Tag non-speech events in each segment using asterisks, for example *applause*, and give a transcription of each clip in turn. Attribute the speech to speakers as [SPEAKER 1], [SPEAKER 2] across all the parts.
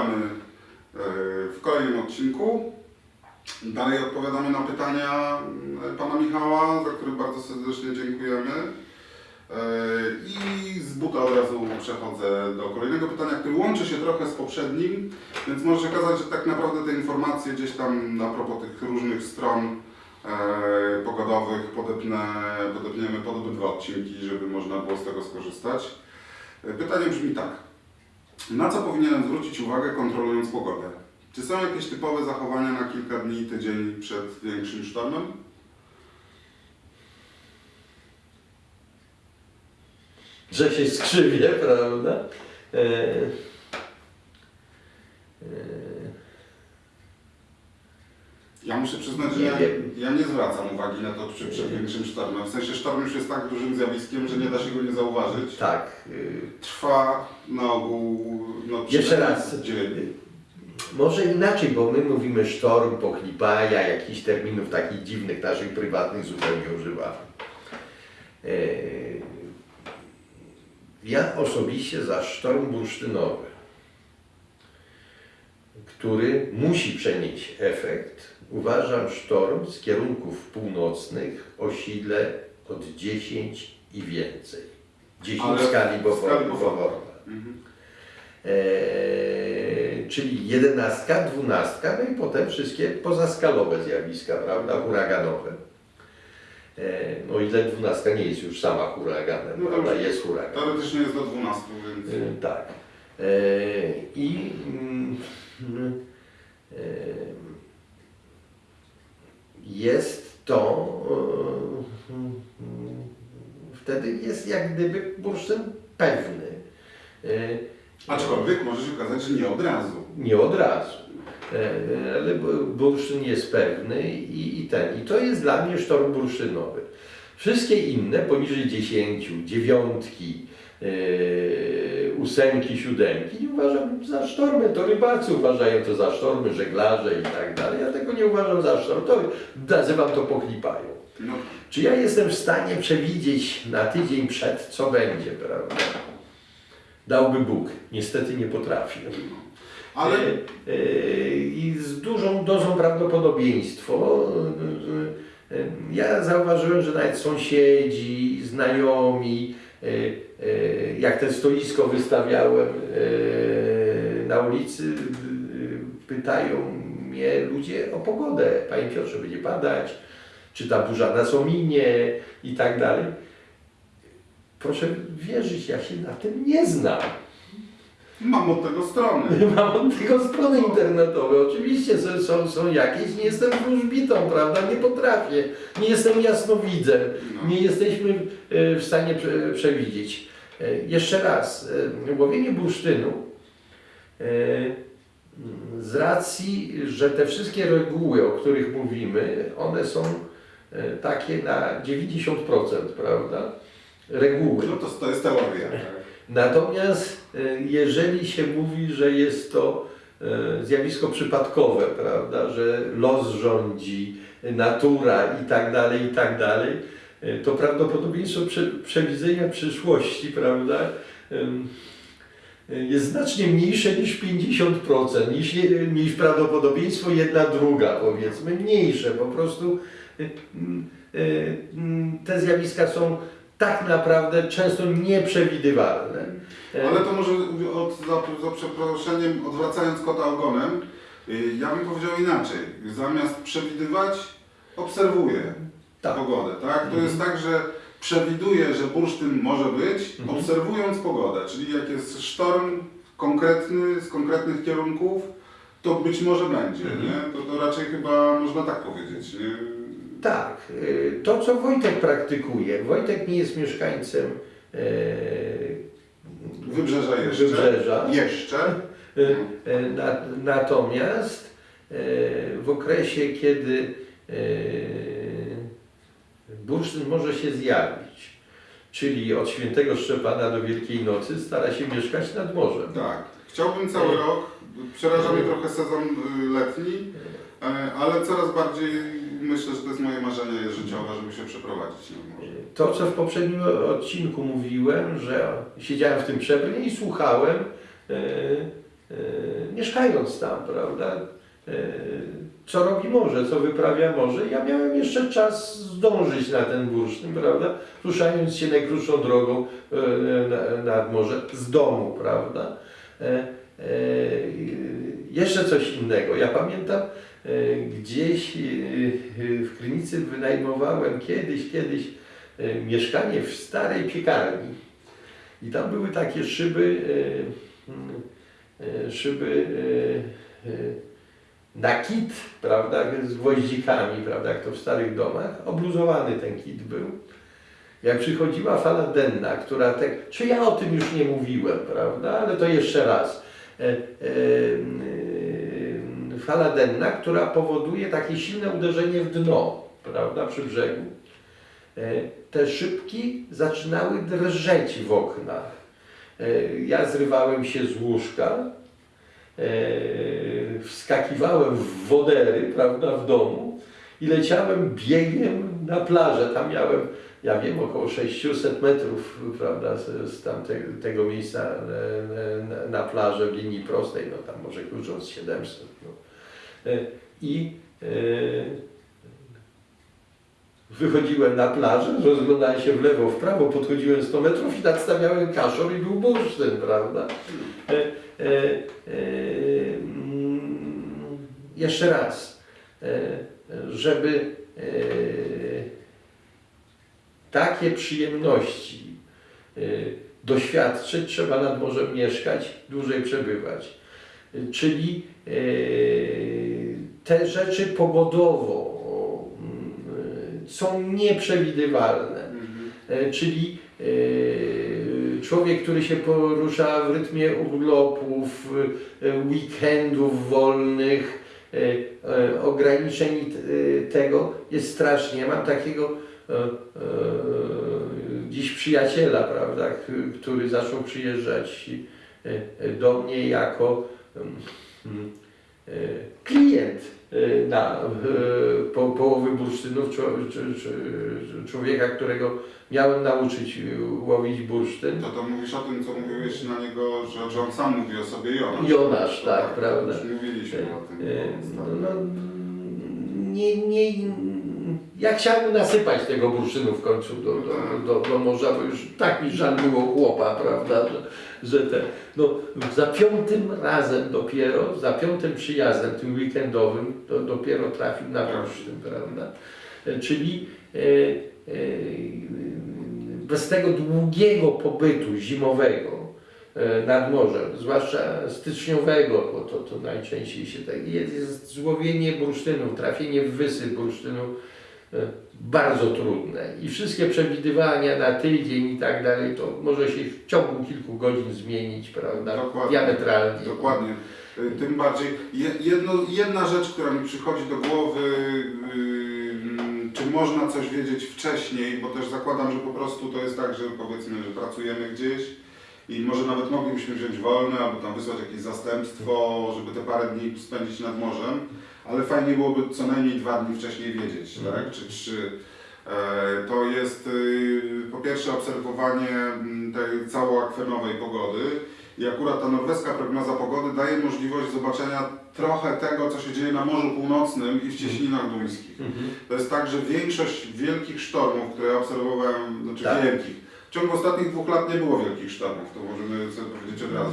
[SPEAKER 1] witamy e, w kolejnym odcinku. Dalej odpowiadamy na pytania e, pana Michała, za które bardzo serdecznie dziękujemy. E, I z buta od razu przechodzę do kolejnego pytania, które łączy się trochę z poprzednim, więc może się okazać, że tak naprawdę te informacje gdzieś tam a propos tych różnych stron pogodowych podepnę, podepniemy pod obydwa odcinki, żeby można było z tego skorzystać. Pytanie brzmi tak. Na co powinienem zwrócić uwagę kontrolując pogodę? Czy są jakieś typowe zachowania na kilka dni, tydzień przed większym sztormem?
[SPEAKER 2] że się skrzywię, prawda? E,
[SPEAKER 1] Ja muszę przyznać, że
[SPEAKER 2] Nie
[SPEAKER 1] ja, ja nie zwracam uwagi na to, czy przed
[SPEAKER 2] Nie.
[SPEAKER 1] większym sztormem. W sensie sztorm już jest tak dużym zjawiskiem, że nie da się go nie zauważyć.
[SPEAKER 2] tak. e,
[SPEAKER 1] Trwa na ogół no,
[SPEAKER 2] Jeszcze raz.
[SPEAKER 1] dzień.
[SPEAKER 2] Może inaczej, bo my mówimy sztorm, pochlipaja, jakichś terminów takich dziwnych, naszych prywatnych zupełnie używamy. Ja osobiście za sztorm bursztynowy, który musi przenieść efekt, uważam sztorm z kierunków północnych o sile od 10 i więcej. 10
[SPEAKER 1] Ale
[SPEAKER 2] skali. Beauforta.
[SPEAKER 1] Mhm.
[SPEAKER 2] Eee, czyli jedenastka, dwunastka, no i potem wszystkie pozaskalowe zjawiska, prawda, huraganowe. Eee, no ile dwunastka nie jest już sama huraganem,
[SPEAKER 1] No
[SPEAKER 2] prawda,
[SPEAKER 1] dobrze.
[SPEAKER 2] jest huragan.
[SPEAKER 1] Teoretycznie jest do 12, więc...
[SPEAKER 2] Eee, tak. Eee, I mm, eee, *laughs* jest to, eee, wtedy jest jak gdyby bursztyn pewny. Eee,
[SPEAKER 1] Aczkolwiek może się okazać, że nie od razu.
[SPEAKER 2] nie od razu. E, Ale bu- bursztyn jest pewny i, i ten. I to jest dla mnie sztorm bursztynowy. Wszystkie inne poniżej 10, dziewiątki, e, ósemki, siódemki nie uważam za sztormy. To rybacy uważają to za sztormy, żeglarze i tak dalej. Ja tego nie uważam za sztorm. To nazywam to pochlipają.
[SPEAKER 1] No,
[SPEAKER 2] Czy ja jestem w stanie przewidzieć na tydzień przed, co będzie, prawda? Dałby Bóg. Niestety nie potrafię.
[SPEAKER 1] ale
[SPEAKER 2] E, e, I z dużą dozą prawdopodobieństwo. e, Ja zauważyłem, że nawet sąsiedzi, znajomi, jak te stoisko wystawiałem e, na ulicy, pytają mnie ludzie o pogodę. Panie Piotrze, będzie padać, czy ta burza nas ominie i tak dalej. Proszę wierzyć, ja się na tym nie znam.
[SPEAKER 1] Mam od tego strony. *laughs*
[SPEAKER 2] Mam od tego strony internetowe. Oczywiście są, są, są jakieś, nie jestem wróżbitą, prawda? Nie potrafię. Nie jestem jasnowidzem.
[SPEAKER 1] No.
[SPEAKER 2] Nie jesteśmy e, w stanie prze, przewidzieć. E, Jeszcze raz, e, łowienie bursztynu z racji, że te wszystkie reguły, o których mówimy, one są takie na 90%, prawda? Reguły.
[SPEAKER 1] No to, to jest teoria. Tak?
[SPEAKER 2] Natomiast e, jeżeli się mówi, że jest to e, zjawisko przypadkowe, prawda, że los rządzi, natura i tak dalej, i tak dalej, e, to prawdopodobieństwo prze, przewidzenia przyszłości, prawda, jest znacznie mniejsze niż 50%, niż, niż prawdopodobieństwo jedna druga, powiedzmy, mniejsze. Po prostu te zjawiska są tak naprawdę często nieprzewidywalne.
[SPEAKER 1] Ale to może od, za, za przeproszeniem, odwracając kota ogonem, y, ja bym powiedział inaczej. Zamiast przewidywać, obserwuję
[SPEAKER 2] Tak.
[SPEAKER 1] pogodę. Tak? To
[SPEAKER 2] Mhm.
[SPEAKER 1] jest tak, że przewiduję, że bursztyn może być,
[SPEAKER 2] Mhm.
[SPEAKER 1] obserwując pogodę. Czyli jak jest sztorm konkretny, z konkretnych kierunków, to być może będzie.
[SPEAKER 2] Mhm.
[SPEAKER 1] Nie? To, to raczej chyba można tak powiedzieć. Nie?
[SPEAKER 2] Tak, y, to co Wojtek praktykuje. Wojtek nie jest mieszkańcem e,
[SPEAKER 1] Wybrzeża jeszcze.
[SPEAKER 2] Wybrzeża.
[SPEAKER 1] Jeszcze.
[SPEAKER 2] Y, na, natomiast e, w okresie, kiedy e, bursztyn może się zjawić, czyli od świętego Szczepana do Wielkiej Nocy, stara się mieszkać nad morzem.
[SPEAKER 1] Tak. Chciałbym cały rok. Przeraża mnie trochę sezon y, letni, ale coraz bardziej myślę, że to jest moje marzenie życiowe, żeby się przeprowadzić nad morze.
[SPEAKER 2] To, co w poprzednim odcinku mówiłem, że siedziałem w tym przebrnie i słuchałem e, e, mieszkając tam, prawda, e, co robi morze, co wyprawia morze. Ja miałem jeszcze czas zdążyć na ten bursztyn, prawda, ruszając się najkrótszą drogą e, na- nad morze z domu, prawda. E, e, jeszcze coś innego. Ja pamiętam, gdzieś e, w Krynicy wynajmowałem kiedyś, kiedyś e, mieszkanie w starej piekarni. I tam były takie szyby, e, e, szyby e, e, na kit, prawda, z gwoździkami, prawda, jak to w starych domach. Obluzowany ten kit był. Jak przychodziła fala denna, która tak, czy ja o tym już nie mówiłem, prawda, ale to jeszcze raz. Fala denna, która powoduje takie silne uderzenie w dno, prawda, przy brzegu. E, te szybki zaczynały drżeć w oknach. E, Ja zrywałem się z łóżka, e, wskakiwałem w wodery, prawda, w domu i leciałem biegiem na plażę. Tam miałem, ja wiem, około 600 metrów, prawda, z, tamtego tego miejsca na plażę w linii prostej, no tam może klucząc 700. E, I e, wychodziłem na plażę, rozglądałem się w lewo, w prawo, podchodziłem 100 metrów i nadstawiałem kaszor i był bursztyn, prawda? E, mm, jeszcze raz, żeby takie przyjemności doświadczyć, trzeba nad morzem mieszkać, dłużej przebywać. Czyli te rzeczy pogodowo mm, są nieprzewidywalne.
[SPEAKER 1] Mhm.
[SPEAKER 2] E, czyli e, człowiek, który się porusza w rytmie urlopów, e, weekendów wolnych, ograniczeń tego jest strasznie. Mam takiego dziś przyjaciela, prawda, który zaczął przyjeżdżać do mnie jako mm, klient e, na po, połowy bursztynów człowieka, którego miałem nauczyć łowić bursztyn.
[SPEAKER 1] To to mówisz o tym, co mówiłeś na niego, że, że on sam mówi o sobie Jonasz.
[SPEAKER 2] Jonasz, tak, prawda.
[SPEAKER 1] Już mówiliśmy o tym. No,
[SPEAKER 2] No, no, nie, nie, ja chciałem nasypać tego bursztynu w końcu do, do, do, do morza, bo już tak mi żal było chłopa, prawda, że, że te, no, za piątym razem dopiero, za piątym przyjazdem, tym weekendowym, to dopiero trafił na bursztyn, prawda, E, czyli e, e, bez tego długiego pobytu zimowego, e, nad morzem, zwłaszcza styczniowego, bo to, to najczęściej się tak jest, jest złowienie bursztynu, trafienie w wysyp bursztynu e, bardzo trudne i wszystkie przewidywania na tydzień i tak dalej, to może się w ciągu kilku godzin zmienić, prawda,
[SPEAKER 1] Dokładnie.
[SPEAKER 2] diametralnie.
[SPEAKER 1] Dokładnie. Tym bardziej, je- jedno, jedna rzecz, która mi przychodzi do głowy, yy, czy można coś wiedzieć wcześniej, bo też zakładam, że po prostu to jest tak, że powiedzmy, że pracujemy gdzieś i może nawet moglibyśmy wziąć wolne albo tam wysłać jakieś zastępstwo, żeby te parę dni spędzić nad morzem, ale fajnie byłoby co najmniej dwa dni wcześniej wiedzieć, tak? Czy trzy. E, To jest y, po pierwsze obserwowanie mm, tej całoakwenowej pogody i akurat ta norweska prognoza pogody daje możliwość zobaczenia trochę tego, co się dzieje na Morzu Północnym i w cieśninach duńskich.
[SPEAKER 2] Mhm.
[SPEAKER 1] To jest tak, że większość wielkich sztormów, które ja obserwowałem, znaczy
[SPEAKER 2] Tak.
[SPEAKER 1] wielkich, w ciągu ostatnich dwóch lat nie było wielkich sztormów, to możemy sobie powiedzieć od razu.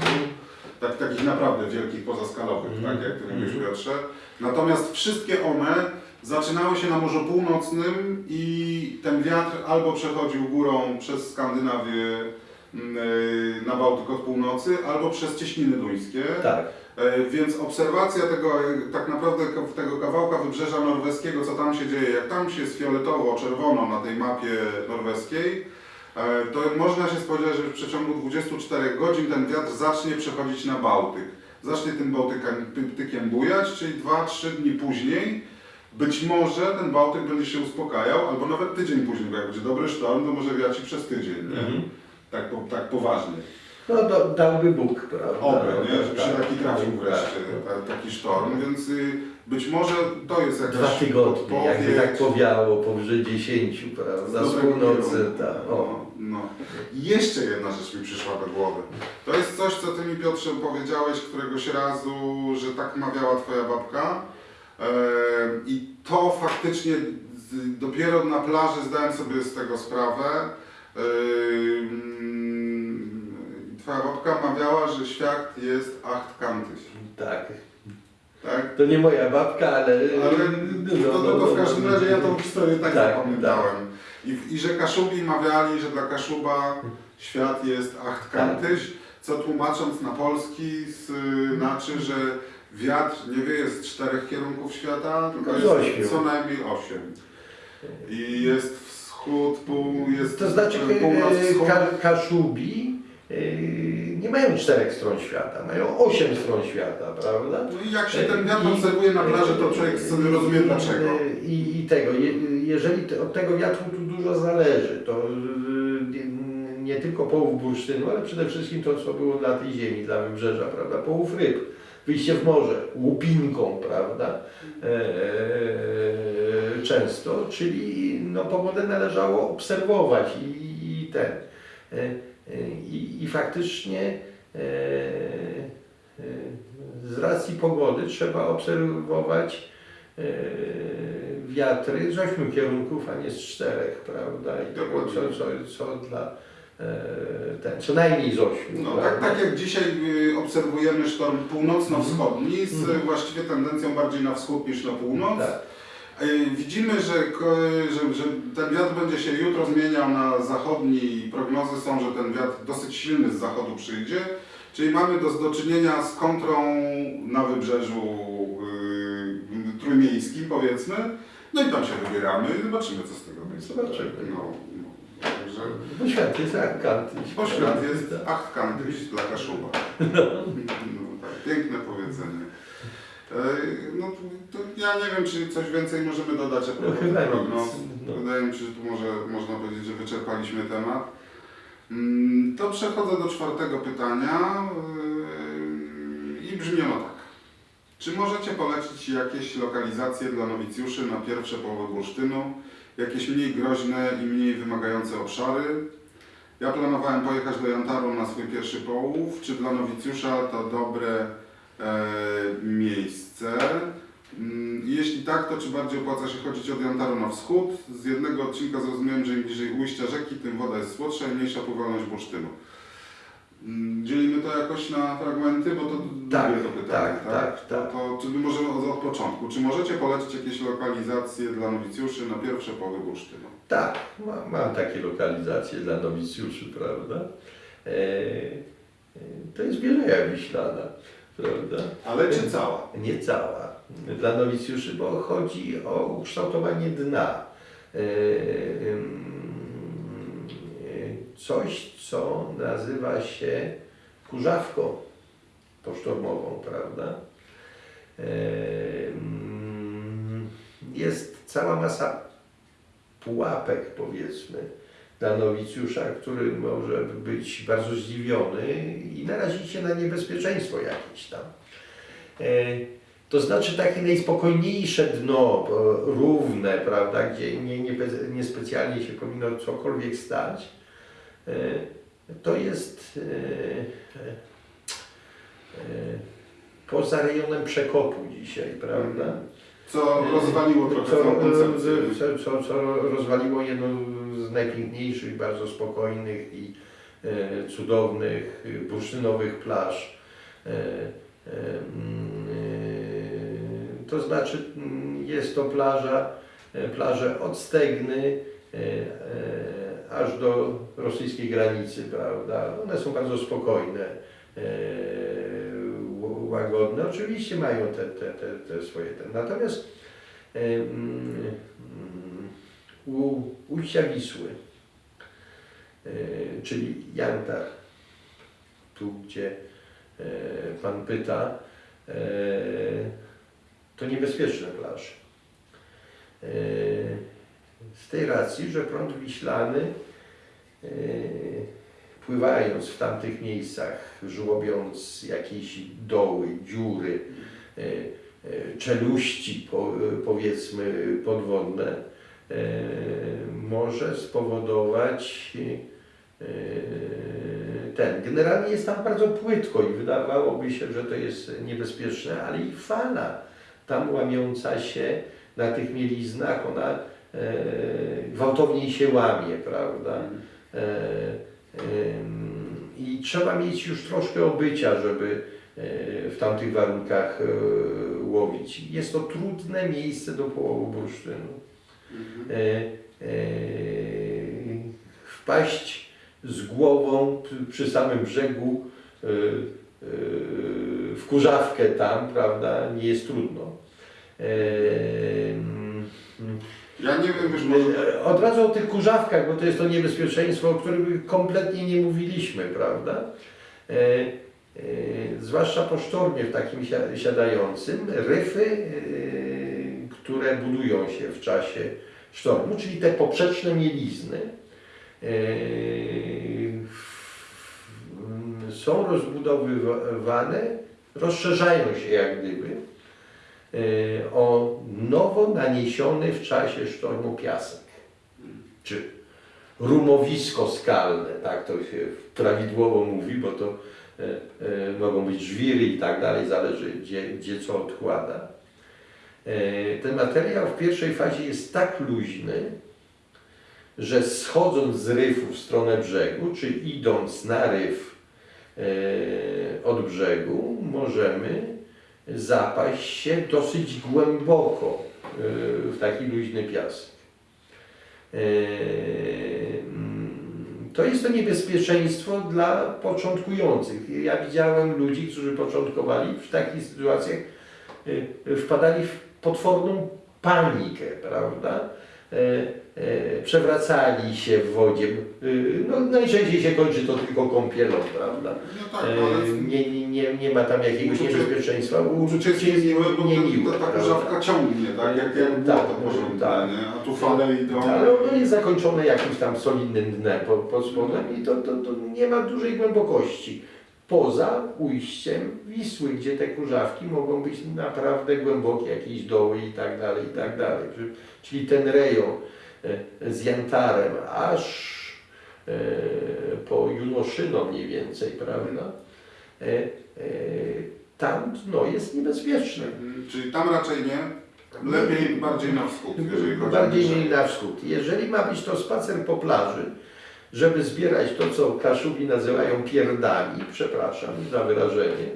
[SPEAKER 1] Tak, takich naprawdę wielkich, pozaskalowych,
[SPEAKER 2] Mhm.
[SPEAKER 1] tak jak Ty mówisz
[SPEAKER 2] Mhm.
[SPEAKER 1] Piotrze. Natomiast wszystkie one zaczynały się na Morzu Północnym i ten wiatr albo przechodził górą przez Skandynawię mm, y, na Bałtyk od północy, albo przez cieśniny duńskie.
[SPEAKER 2] Tak.
[SPEAKER 1] E, Więc obserwacja tego, e, tak naprawdę tego kawałka wybrzeża norweskiego, co tam się dzieje, jak tam się jest fioletowo-czerwono na tej mapie norweskiej, e, to można się spodziewać, że w przeciągu 24 godzin ten wiatr zacznie przechodzić na Bałtyk. Zacznie tym Bałtykiem, bujać, czyli 2-3 dni później być może ten Bałtyk będzie się uspokajał, albo nawet tydzień później, bo jak będzie dobry sztorm, to może wiać i przez tydzień, nie?
[SPEAKER 2] Mhm.
[SPEAKER 1] Tak, po, tak poważnie.
[SPEAKER 2] No do, dałby Bóg, prawda?
[SPEAKER 1] Oby, nie? Żeby się
[SPEAKER 2] tak,
[SPEAKER 1] taki trafił
[SPEAKER 2] tak,
[SPEAKER 1] wreszcie,
[SPEAKER 2] tak.
[SPEAKER 1] ta, taki sztorm, więc y, Być może to jest jakaś
[SPEAKER 2] Dwa tygodnie, jakby tak powiało, powyżej 10, prawda, z północy, tak. O.
[SPEAKER 1] No, no. Jeszcze jedna rzecz mi przyszła do głowy. To jest coś, co ty mi Piotrze powiedziałeś któregoś razu, że tak mawiała twoja babka. E, I to faktycznie dopiero na plaży zdałem sobie z tego sprawę. E, mm, twoja babka mawiała, że świat jest acht kantyś.
[SPEAKER 2] Tak.
[SPEAKER 1] Tak?
[SPEAKER 2] To nie moja babka, ale...
[SPEAKER 1] Ale
[SPEAKER 2] no,
[SPEAKER 1] to, to, to w każdym razie ja tą historię tak,
[SPEAKER 2] Tak,
[SPEAKER 1] zapamiętałem. I, I że Kaszubi mawiali, że dla Kaszuba świat jest acht kantyś, co tłumacząc na polski znaczy, że wiatr nie wieje z czterech kierunków świata, tylko jest co najmniej osiem. I jest wschód, pół, jest
[SPEAKER 2] To znaczy
[SPEAKER 1] północ,
[SPEAKER 2] e,
[SPEAKER 1] wschód.
[SPEAKER 2] ka, Kaszubi nie mają czterech stron świata, mają osiem stron świata, prawda?
[SPEAKER 1] No i jak się ten wiatr
[SPEAKER 2] I-
[SPEAKER 1] obserwuje na plaży, to człowiek sobie rozumie dlaczego.
[SPEAKER 2] I, i tego, je, jeżeli od tego wiatru tu dużo zależy, to nie, tylko połów bursztynu, ale przede wszystkim to, co było dla tej ziemi, dla wybrzeża, prawda? Połów ryb, wyjście w morze, łupinką, prawda? E, często, czyli no, pogodę należało obserwować i, i ten. E, e, I, i faktycznie e, e, z racji pogody trzeba obserwować e, wiatry z ośmiu kierunków, a nie z czterech, prawda? I tego, co, co, co dla ten, co najmniej z ośmiu.
[SPEAKER 1] No tak, tak jak dzisiaj y, obserwujemy sztorm północno-wschodni z y, właściwie tendencją bardziej na wschód niż na północ.
[SPEAKER 2] Tak.
[SPEAKER 1] Widzimy, że, że, że ten wiatr będzie się jutro zmieniał na zachodni i prognozy są, że ten wiatr dosyć silny z zachodu przyjdzie. Czyli mamy do, do czynienia z kontrą na wybrzeżu y, trójmiejskim powiedzmy. No i tam się wybieramy i zobaczymy co z tego będzie.
[SPEAKER 2] Zobaczymy.
[SPEAKER 1] No, no. Także
[SPEAKER 2] Bo świat jest akanty.
[SPEAKER 1] bo świat jest acht kantyś dla Kaszuba. *laughs* No, tak, piękne powiedzenie. E, No to, ja nie wiem, czy coś więcej możemy dodać a propos
[SPEAKER 2] No
[SPEAKER 1] tych prognoz.
[SPEAKER 2] no.
[SPEAKER 1] Wydaje mi się, że tu może, można powiedzieć, że wyczerpaliśmy temat. Mm, To przechodzę do czwartego pytania yy, i brzmi ono tak. Czy możecie polecić jakieś lokalizacje dla nowicjuszy na pierwsze połowy bursztynu? Jakieś mniej groźne i mniej wymagające obszary? Ja planowałem pojechać do Jantaru na swój pierwszy połów. Czy dla nowicjusza to dobre e, miejsce? Mm, Jeśli tak, to czy bardziej opłaca się chodzić od Jantaru na wschód? Z jednego odcinka zrozumiałem, że im bliżej ujścia rzeki, tym woda jest słodsza i mniejsza pływalność bursztynu. Mm, Dzielimy to jakoś na fragmenty, bo to
[SPEAKER 2] Tak,
[SPEAKER 1] drugie to pytanie,
[SPEAKER 2] tak, tak, tak.
[SPEAKER 1] To, czy może od, od początku. Czy możecie polecić jakieś lokalizacje dla nowicjuszy na pierwsze połowy bursztynu?
[SPEAKER 2] Tak, mam, mam takie lokalizacje dla nowicjuszy, prawda? E, e, to jest Bieleja Wiślana, prawda?
[SPEAKER 1] Ale czy cała?
[SPEAKER 2] Nie cała. Dla nowicjuszy, bo chodzi o ukształtowanie dna. E, Coś, co nazywa się kurzawką posztormową, prawda? E, Jest cała masa pułapek, powiedzmy, dla nowicjusza, który może być bardzo zdziwiony i narazić się na niebezpieczeństwo jakieś tam. E, To znaczy takie najspokojniejsze dno, równe, prawda, gdzie nie, nie, bez- nie specjalnie się powinno cokolwiek stać, e, to jest e, poza rejonem przekopu dzisiaj, prawda?
[SPEAKER 1] Co rozwaliło trochę
[SPEAKER 2] co, co, co, co rozwaliło jedną z najpiękniejszych, bardzo spokojnych i e, cudownych e, bursztynowych plaż. E, mm, to znaczy mm, jest to plaża, plaże od Stegny aż do rosyjskiej granicy, prawda? One są bardzo spokojne, łagodne. Oczywiście mają te, te, te, te swoje. Natomiast mm, u ujścia Wisły, e, czyli Jantar, tu gdzie e, Pan pyta, e, to niebezpieczne plaże. Z tej racji, że prąd wiślany pływając w tamtych miejscach, żłobiąc jakieś doły, dziury, czeluści, po, powiedzmy, podwodne, może spowodować e, ten. Generalnie jest tam bardzo płytko i wydawałoby się, że to jest niebezpieczne, ale i fala tam łamiąca się na tych mieliznach, ona e, gwałtowniej się łamie, prawda? E, em, I trzeba mieć już troszkę obycia, żeby e, w tamtych warunkach e, łowić. Jest to trudne miejsce do połowu bursztynu.
[SPEAKER 1] Mhm.
[SPEAKER 2] E, e, wpaść z głową przy, samym brzegu e, w kurzawkę tam, prawda, nie jest trudno.
[SPEAKER 1] Ja nie wiem, wiesz, może...
[SPEAKER 2] Od razu o tych kurzawkach, bo to jest to niebezpieczeństwo, o którym kompletnie nie mówiliśmy, prawda? Zwłaszcza po sztormie w takim sia- siadającym, ryfy, które budują się w czasie sztormu, czyli te poprzeczne mielizny, w- są rozbudowywane, rozszerzają się jak gdyby e, o nowo naniesiony w czasie sztormu piasek, czy rumowisko skalne, tak to się prawidłowo mówi, bo to e, mogą być żwiry i tak dalej, zależy gdzie, gdzie co odkłada. E, ten materiał w pierwszej fazie jest tak luźny, że schodząc z ryfu w stronę brzegu, czy idąc na ryf e, od brzegu, możemy zapaść się dosyć głęboko e, w taki luźny piasek. Mm, To jest to niebezpieczeństwo dla początkujących. Ja widziałem ludzi, którzy początkowali w takich sytuacjach, wpadali w potworną panikę, prawda? E, e, Przewracali się w wodzie. E, No, najczęściej się kończy to tylko kąpielą, prawda?
[SPEAKER 1] No tak.
[SPEAKER 2] E, Nie, nie, nie, nie ma tam jakiegoś
[SPEAKER 1] Uczucie-
[SPEAKER 2] niebezpieczeństwa.
[SPEAKER 1] Uczucie jest niemiłe, bo
[SPEAKER 2] niemiłe,
[SPEAKER 1] ta, ta kurzawka ciągnie, tak? Jak, jak
[SPEAKER 2] Tak,
[SPEAKER 1] błoto porządne,
[SPEAKER 2] tak.
[SPEAKER 1] A tu fale idą...
[SPEAKER 2] Ale ono jest zakończone jakimś tam solidnym dnem pod, pod spodem i to, to, to nie ma dużej głębokości. Poza ujściem Wisły, gdzie te kurzawki mogą być naprawdę głębokie, jakieś doły i tak dalej, i tak dalej. Czyli- ten rejon e, z Jantarem aż e, po Junoszyno mniej więcej, prawda? E, Tam dno jest niebezpieczne.
[SPEAKER 1] Mhm. Czyli tam raczej nie, lepiej bardziej na wschód, jeżeli
[SPEAKER 2] Bardziej na wschód. Jeżeli ma być to spacer po plaży, żeby zbierać to, co Kaszubi nazywają pierdami, przepraszam za wyrażenie,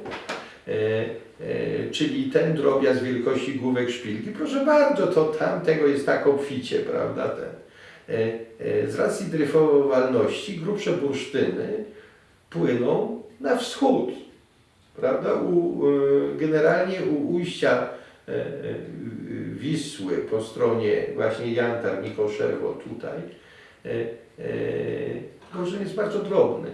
[SPEAKER 2] e, e, czyli ten drobiazg wielkości główek szpilki, proszę bardzo, to tam tego jest tak obficie, prawda? Ten. E, e, z racji dryfowalności grubsze bursztyny płyną na wschód, prawda? U, generalnie u ujścia e, e, Wisły po stronie właśnie Jantar, Mikoszewo tutaj, e, e, Gorzyn jest bardzo drobny.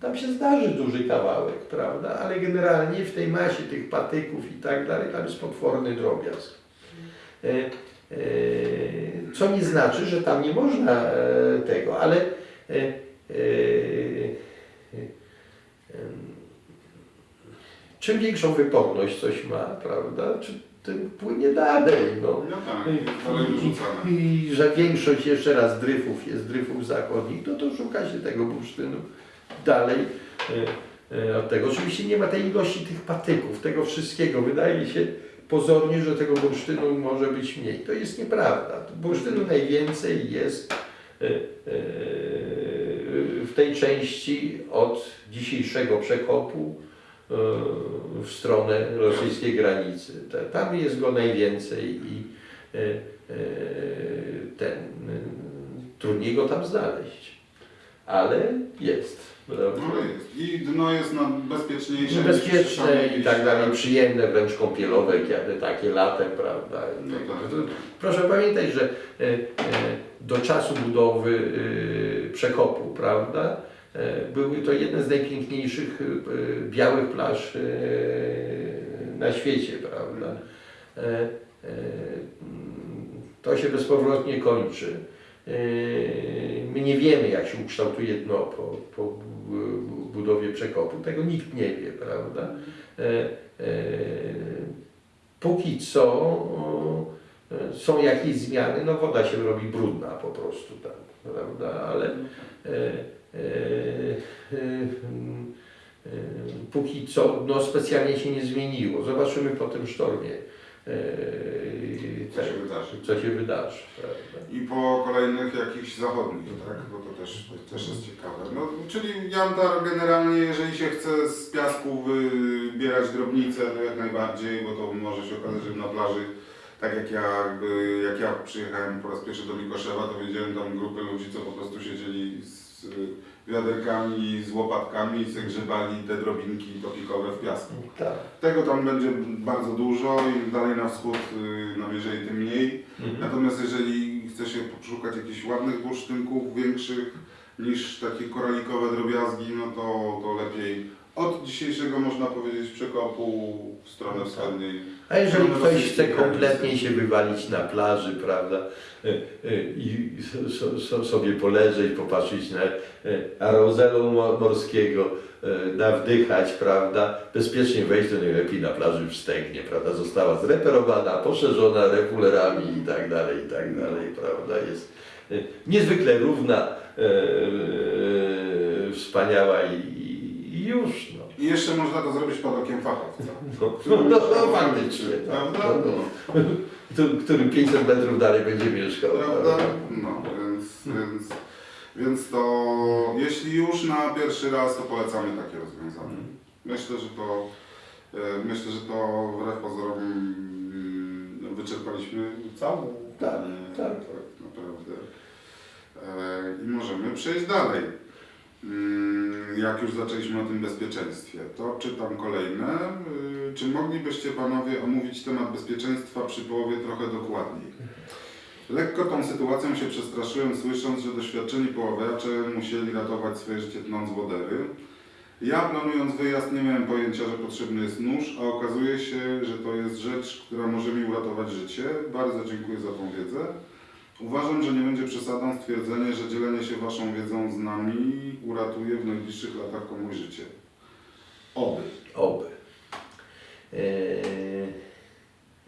[SPEAKER 2] Tam się zdarzy duży kawałek, prawda? Ale generalnie w tej masie tych patyków i tak dalej, tam jest potworny drobiazg. E, e, co nie znaczy, że tam nie można e, tego, ale e, e, czym większą wyporność coś ma, prawda? Tym płynie dalej, no.
[SPEAKER 1] No tak, dalej wyrzucane.
[SPEAKER 2] I że większość jeszcze raz dryfów jest dryfów zachodnich, no to szuka się tego bursztynu dalej e, e, od tego. Oczywiście nie ma tej ilości tych patyków, tego wszystkiego. Wydaje się pozornie, że tego bursztynu może być mniej. To jest nieprawda. Bursztynu najwięcej jest e, e, w tej części od dzisiejszego przekopu w stronę rosyjskiej granicy. Tam jest go najwięcej i e, e, ten, trudniej go tam znaleźć. Ale jest. prawda?
[SPEAKER 1] No jest. I dno jest na bezpieczniejsze.
[SPEAKER 2] Bezpieczne i tak dalej, przyjemne, wręcz kąpielowe, kiedy takie latem, prawda?
[SPEAKER 1] No tak.
[SPEAKER 2] Proszę pamiętać, że e, do czasu budowy przekopu, prawda, były to jedne z najpiękniejszych e, białych plaż e, na świecie, prawda. E, e, To się bezpowrotnie kończy. E, My nie wiemy, jak się ukształtuje dno po, po bu- budowie przekopu. Tego nikt nie wie, prawda? E, e, póki co e, są jakieś zmiany, no woda się robi brudna po prostu tam, prawda, ale e, e, e, e, póki co no, specjalnie się nie zmieniło. Zobaczymy po tym sztormie, e,
[SPEAKER 1] Co się wydarzy.
[SPEAKER 2] co się wydarzy.
[SPEAKER 1] I po kolejnych jakichś zachodnich, tak? Bo to też, też jest ciekawe. No, czyli Jantar generalnie, jeżeli się chce z piasku wybierać drobnicę, to jak najbardziej, bo to może się okazać, że na plaży, tak jak ja, jakby, jak ja przyjechałem po raz pierwszy do Mikoszewa, to widziałem tam grupy ludzi, co po prostu siedzieli z y, wiaderkami, z łopatkami i zagrzebali te drobinki topikowe w piasku.
[SPEAKER 2] Tak.
[SPEAKER 1] Tego tam będzie bardzo dużo, im dalej na wschód, y, no jeżeli tym mniej.
[SPEAKER 2] Mhm.
[SPEAKER 1] Natomiast jeżeli chce się poszukać jakichś ładnych bursztynków, większych niż takie koralikowe drobiazgi, no to, to lepiej od dzisiejszego można powiedzieć przekopu w stronę wschodniej.
[SPEAKER 2] A jeżeli ktoś chce kompletnie się wywalić na plaży, prawda, e, e, i so, so, sobie poleżeć, popatrzeć na e, aerozelu mo- morskiego, nawdychać, prawda, bezpiecznie wejść, to najlepiej na plaży w Stegnie, prawda, została zreperowana, poszerzona refulerami i tak dalej, i tak dalej, prawda, jest niezwykle równa, wspaniała i już, no.
[SPEAKER 1] I jeszcze można to zrobić pod okiem fachowca.
[SPEAKER 2] No, no, no, faktycznie,
[SPEAKER 1] Prawda?
[SPEAKER 2] no, no. Który, który 500 metrów dalej będzie mieszkał.
[SPEAKER 1] Prawda? No, więc, więc, więc to jeśli już na pierwszy raz, to polecamy takie rozwiązanie. Myślę, że to e, myślę, że to wbrew pozorom mm, wyczerpaliśmy całą.
[SPEAKER 2] Tak,
[SPEAKER 1] e,
[SPEAKER 2] tak.
[SPEAKER 1] naprawdę. E, I możemy przejść dalej. Mm, Jak już zaczęliśmy o tym bezpieczeństwie, to czytam kolejne. Y, Czy moglibyście Panowie omówić temat bezpieczeństwa przy połowie trochę dokładniej? Lekko tą sytuacją się przestraszyłem, słysząc, że doświadczeni poławiacze musieli ratować swoje życie tnąc wodery. Ja planując wyjazd nie miałem pojęcia, że potrzebny jest nóż, a okazuje się, że to jest rzecz, która może mi uratować życie. Bardzo dziękuję za tą wiedzę. Uważam, że nie będzie przesadą stwierdzenie, że dzielenie się Waszą wiedzą z nami uratuje w najbliższych latach komuś życie. Oby.
[SPEAKER 2] Oby. E,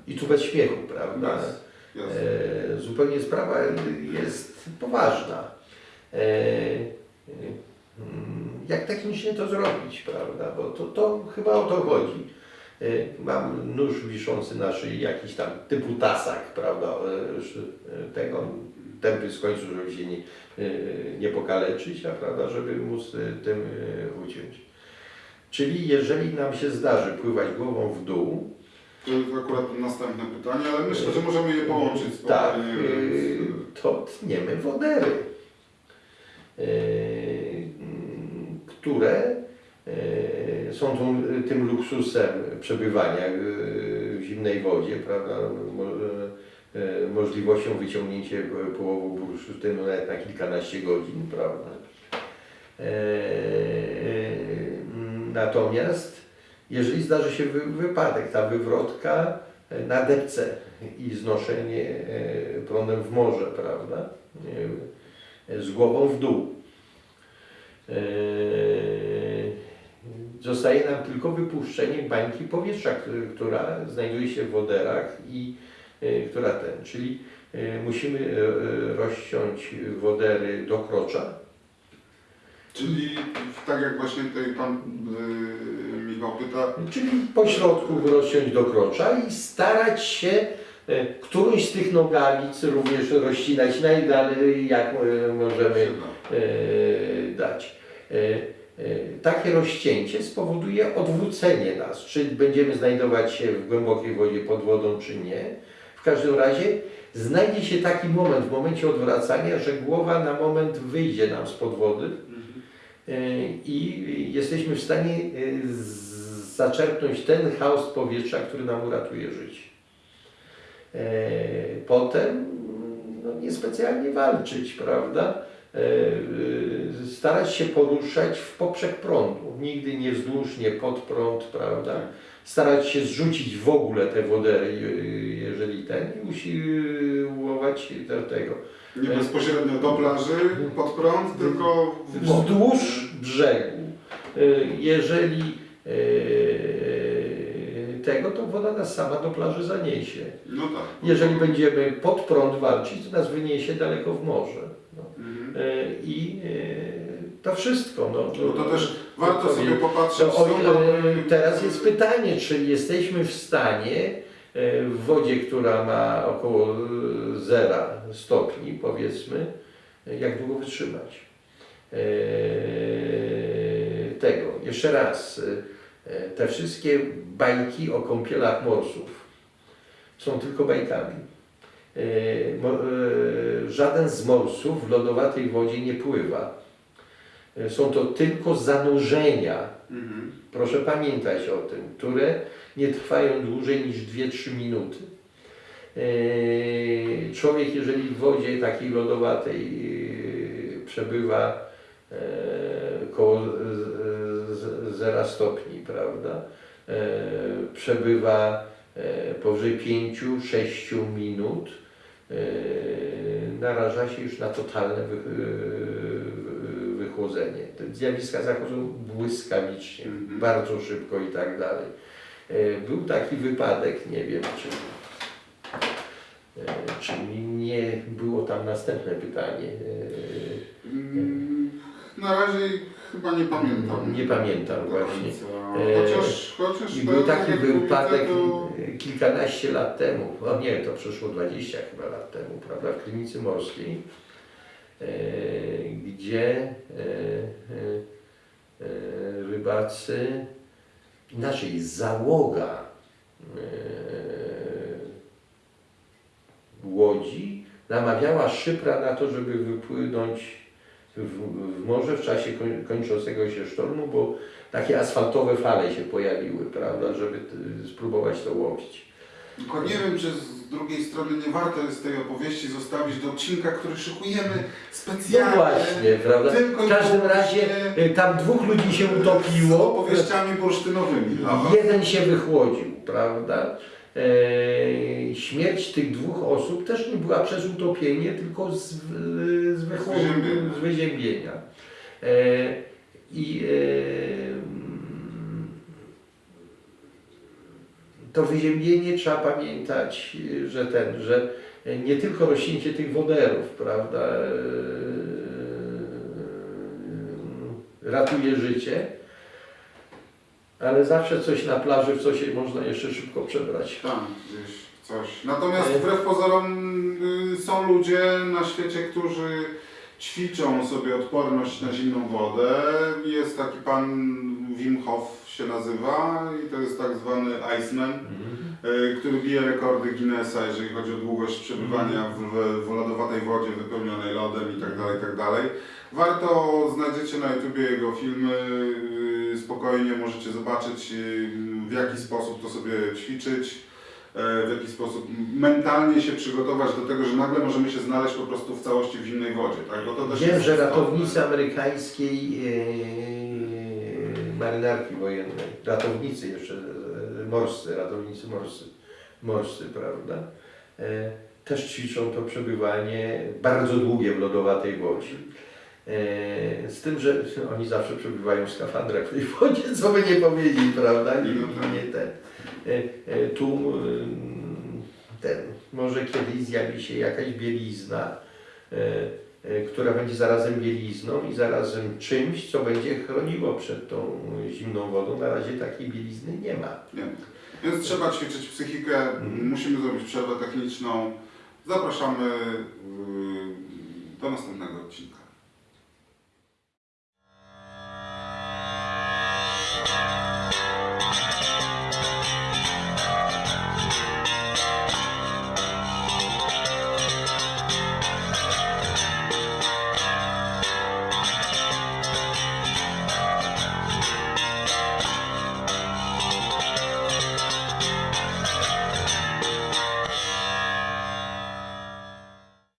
[SPEAKER 2] I tu bez śmiechu, prawda?
[SPEAKER 1] Bez. Jasne.
[SPEAKER 2] E, zupełnie sprawa jest poważna. E, e, mm, jak technicznie to zrobić, prawda? Bo to, to chyba o to chodzi. E, Mam nóż wiszący na szyi, jakiś tam typu tasak, prawda? Sz- e, Tego tępy z końcu, żeby się nie, nie pokaleczyć, a prawda, żeby móc tym uciąć. Czyli jeżeli nam się zdarzy pływać głową w dół,
[SPEAKER 1] To jest akurat następne pytanie, ale myślę, że możemy je połączyć
[SPEAKER 2] Tak,
[SPEAKER 1] spokojnie,
[SPEAKER 2] yy,
[SPEAKER 1] więc,
[SPEAKER 2] to tniemy wodery, które są tą, tym luksusem przebywania yy, w zimnej wodzie, prawda, mo, yy, możliwością wyciągnięcia połowu bursztynu nawet na kilkanaście godzin, prawda. Natomiast jeżeli zdarzy się wy, wypadek, ta wywrotka e, na depce i znoszenie e, prądem w morze, prawda? E, Z głową w dół. Zostaje nam tylko wypuszczenie bańki powietrza, która znajduje się w woderach i e, która ten, czyli e, musimy e, rozciąć wodery do krocza,
[SPEAKER 1] Czyli tak jak właśnie tutaj Pan yy, Michał pyta,
[SPEAKER 2] Czyli po środku rozciąć do krocza i starać się którąś z tych nogawic również rozcinać najdalej, jak możemy dać. E, Takie rozcięcie spowoduje odwrócenie nas, czy będziemy znajdować się w głębokiej wodzie pod wodą, czy nie. W każdym razie znajdzie się taki moment w momencie odwracania, że głowa na moment wyjdzie nam spod wody E, i jesteśmy w stanie z- zaczerpnąć ten chaos powietrza, który nam uratuje życie. Potem no, niespecjalnie walczyć, prawda? E, e, Starać się poruszać w poprzek prądu, nigdy nie wzdłuż, nie pod prąd, prawda? Starać się zrzucić w ogóle te wodery, e, jeżeli ten, i usiłować do tego.
[SPEAKER 1] Nie bezpośrednio do plaży, pod prąd, tylko
[SPEAKER 2] wzdłuż brzegu. Jeżeli tego, to woda nas sama do plaży zaniesie.
[SPEAKER 1] No tak.
[SPEAKER 2] Jeżeli będziemy pod prąd walczyć, to nas wyniesie daleko w morze. No. E, I e, to wszystko. No,
[SPEAKER 1] No to też warto
[SPEAKER 2] to
[SPEAKER 1] sobie popatrzeć,
[SPEAKER 2] to, o,
[SPEAKER 1] mamy-
[SPEAKER 2] teraz jest pytanie, czy jesteśmy w stanie e, w wodzie, która ma około 0 stopni, powiedzmy, e, jak długo wytrzymać. E, Tego. Jeszcze raz. e, Te wszystkie bajki o kąpielach morsów są tylko bajkami. E, e, Żaden z morsów w lodowatej wodzie nie pływa. E, Są to tylko zanurzenia,
[SPEAKER 1] Mhm.
[SPEAKER 2] proszę pamiętać o tym, które nie trwają dłużej niż 2-3 minuty. Człowiek, jeżeli w wodzie takiej lodowatej przebywa e, koło 0 stopni, prawda? Przebywa powyżej 5-6 minut, naraża się już na totalne wy- wychłodzenie. Te zjawiska zachodzą błyskawicznie,
[SPEAKER 1] Mhm.
[SPEAKER 2] bardzo szybko i tak dalej. E, Był taki wypadek, nie wiem czy, e, czy nie było tam następne pytanie. E,
[SPEAKER 1] Mm, Na razie chyba nie pamiętam.
[SPEAKER 2] Nie pamiętam
[SPEAKER 1] do
[SPEAKER 2] właśnie. E,
[SPEAKER 1] Chociaż, chociaż
[SPEAKER 2] I był
[SPEAKER 1] tak
[SPEAKER 2] taki wypadek
[SPEAKER 1] to-
[SPEAKER 2] e, kilkanaście lat temu, o nie, to przeszło 20 chyba lat temu, prawda, w Klinicy Morskiej, e, gdzie rybacy, inaczej załoga łodzi namawiała szypra na to, żeby wypłynąć w, morze w czasie koń, kończącego się sztormu, bo takie asfaltowe fale się pojawiły, prawda, żeby spróbować to łowić.
[SPEAKER 1] Tylko nie wiem, czy z drugiej strony nie warto jest tej opowieści zostawić do odcinka, który szykujemy
[SPEAKER 2] No
[SPEAKER 1] specjalnie.
[SPEAKER 2] właśnie, prawda? W każdym razie y, tam dwóch ludzi się
[SPEAKER 1] Z
[SPEAKER 2] utopiło.
[SPEAKER 1] opowieściami bursztynowymi. Aha.
[SPEAKER 2] Jeden się wychłodził, prawda? E, śmierć tych dwóch osób też nie była przez utopienie, tylko z, z, z wyziębienia. E, I e, mm, to wyziębienie trzeba pamiętać, że ten, że nie tylko rośnięcie tych woderów, prawda, ratuje życie, ale zawsze coś na plaży, w co się można jeszcze szybko przebrać.
[SPEAKER 1] Tam gdzieś coś. Natomiast
[SPEAKER 2] E.
[SPEAKER 1] wbrew pozorom y, są ludzie na świecie, którzy ćwiczą sobie odporność na zimną wodę. Jest taki pan Wim Hof się nazywa i to jest tak zwany Iceman, y, który bije rekordy Guinnessa, jeżeli chodzi o długość przebywania w, w, w lodowatej wodzie wypełnionej lodem i tak dalej, i tak dalej. Warto, znajdziecie na YouTubie jego filmy, spokojnie możecie zobaczyć y, w jaki sposób to sobie ćwiczyć, e, w jaki sposób mentalnie się przygotować do tego, że nagle możemy się znaleźć po prostu w całości w zimnej wodzie, tak? Bo to też
[SPEAKER 2] Wiem, że
[SPEAKER 1] istotne.
[SPEAKER 2] ratownicy amerykańskiej e, marynarki wojennej, ratownicy jeszcze morscy, ratownicy morscy, morscy prawda, e, też ćwiczą to przebywanie bardzo długie w lodowatej wodzie. E, Z tym, że oni zawsze przebywają w skafandrach w tej wodzie, co by nie powiedzieli, prawda? Nie, nie ten. E, e, Tu ten, może kiedyś zjawi się jakaś bielizna, która będzie zarazem bielizną i zarazem czymś, co będzie chroniło przed tą zimną wodą. Na razie takiej bielizny nie ma.
[SPEAKER 1] Nie. Więc trzeba ćwiczyć psychikę,
[SPEAKER 2] Mhm.
[SPEAKER 1] musimy zrobić przerwę techniczną. Zapraszamy y, do następnego odcinka.